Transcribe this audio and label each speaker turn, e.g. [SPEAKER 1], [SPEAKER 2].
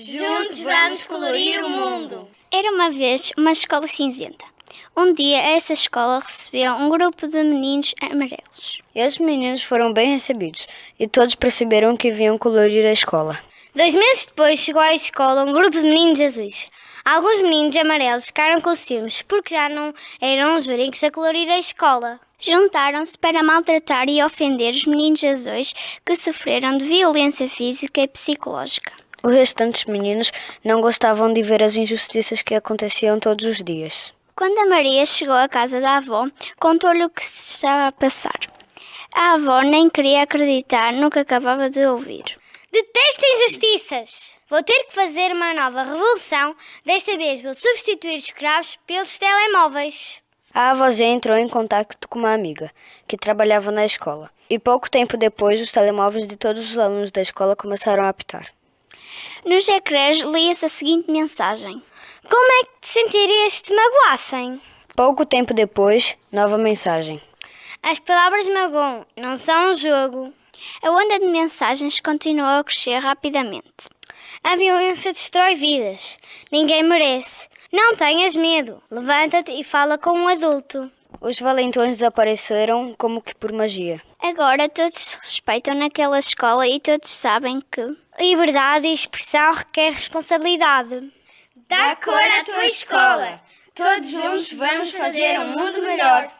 [SPEAKER 1] Juntos vamos colorir o mundo.
[SPEAKER 2] Era uma vez uma escola cinzenta. Um dia, essa escola recebeu um grupo de meninos amarelos.
[SPEAKER 3] Esses meninos foram bem recebidos e todos perceberam que vinham colorir a escola.
[SPEAKER 2] Dois meses depois chegou à escola um grupo de meninos azuis. Alguns meninos amarelos ficaram com ciúmes porque já não eram os únicos a colorir a escola. Juntaram-se para maltratar e ofender os meninos azuis que sofreram de violência física e psicológica.
[SPEAKER 3] Os restantes meninos não gostavam de ver as injustiças que aconteciam todos os dias.
[SPEAKER 2] Quando a Maria chegou à casa da avó, contou-lhe o que se estava a passar. A avó nem queria acreditar no que acabava de ouvir. Detesto injustiças! Vou ter que fazer uma nova revolução. Desta vez vou substituir os escravos pelos telemóveis.
[SPEAKER 3] A avózinha entrou em contato com uma amiga que trabalhava na escola. E pouco tempo depois, os telemóveis de todos os alunos da escola começaram a apitar.
[SPEAKER 2] Nos ecrãs lia-se a seguinte mensagem: Como é que te sentirias se te magoassem?
[SPEAKER 3] Pouco tempo depois, nova mensagem.
[SPEAKER 2] As palavras magoam, não são um jogo. A onda de mensagens continuou a crescer rapidamente. A violência destrói vidas. Ninguém merece. Não tenhas medo. Levanta-te e fala com um adulto.
[SPEAKER 3] Os valentões desapareceram como que por magia.
[SPEAKER 2] Agora todos se respeitam naquela escola e todos sabem que liberdade e expressão requer responsabilidade.
[SPEAKER 1] Dá cor à tua escola. Todos juntos vamos fazer um mundo melhor.